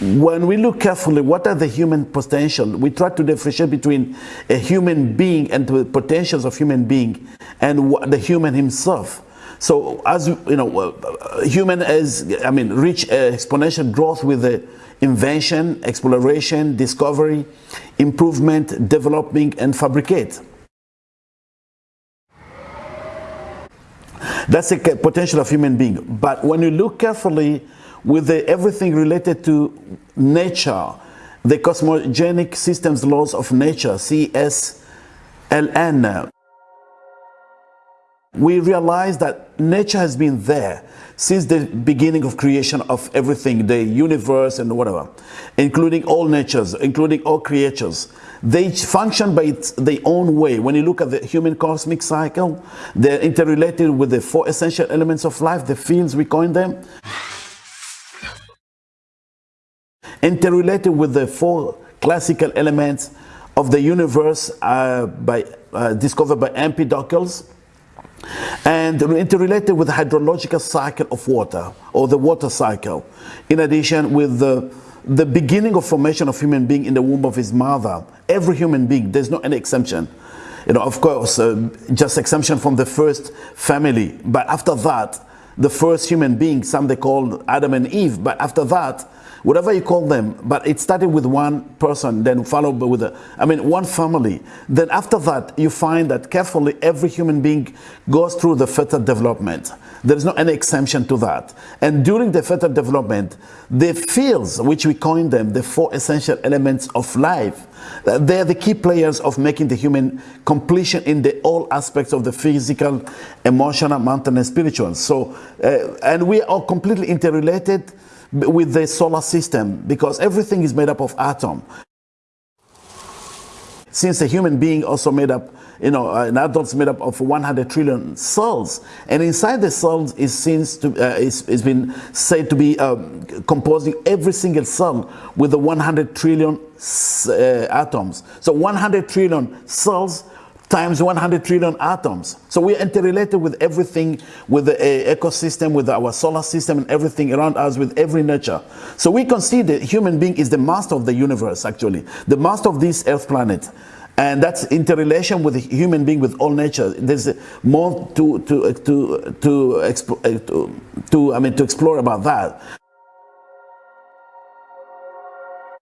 when we look carefully, what are the human potential? We try to differentiate between a human being and the potentials of human being and the human himself. So as you know, uh, human is, I mean, reach uh, exponential growth with the invention, exploration, discovery, improvement, developing, and fabricate. That's the potential of human being. But when you look carefully with the, everything related to nature, the cosmogenic systems laws of nature, CSLN, we realize that nature has been there since the beginning of creation of everything, the universe and whatever, including all natures, including all creatures. They function by its, their own way. When you look at the human cosmic cycle, they're interrelated with the four essential elements of life, the fields we coin them. Interrelated with the four classical elements of the universe uh, by, uh, discovered by Empedocles and interrelated with the hydrological cycle of water or the water cycle. In addition with the, the beginning of formation of human being in the womb of his mother. Every human being, there's no any exemption. You know, of course, uh, just exemption from the first family. But after that, the first human being, some they call Adam and Eve. But after that, whatever you call them, but it started with one person, then followed with, a, I mean, one family. Then after that, you find that carefully every human being goes through the fetal development. There is no any exemption to that. And during the fetal development, the fields, which we coin them, the four essential elements of life, uh, they are the key players of making the human completion in the all aspects of the physical, emotional, mental, and spiritual. So, and we are completely interrelated with the solar system because everything is made up of atom. Since a human being also made up, you know, uh, an adult's made up of 100 trillion cells, and inside the cells is seems to uh, is, is been said to be um, composing every single cell with the 100 trillion uh, atoms. So 100 trillion cells times 100 trillion atoms. So we're interrelated with everything, with the uh, ecosystem, with our solar system and everything around us, with every nature. So we consider human being is the master of the universe, actually, the master of this earth planet. And that's interrelation with human being, with all nature. There's more to, to, to, to, to, to, I mean, to explore about that.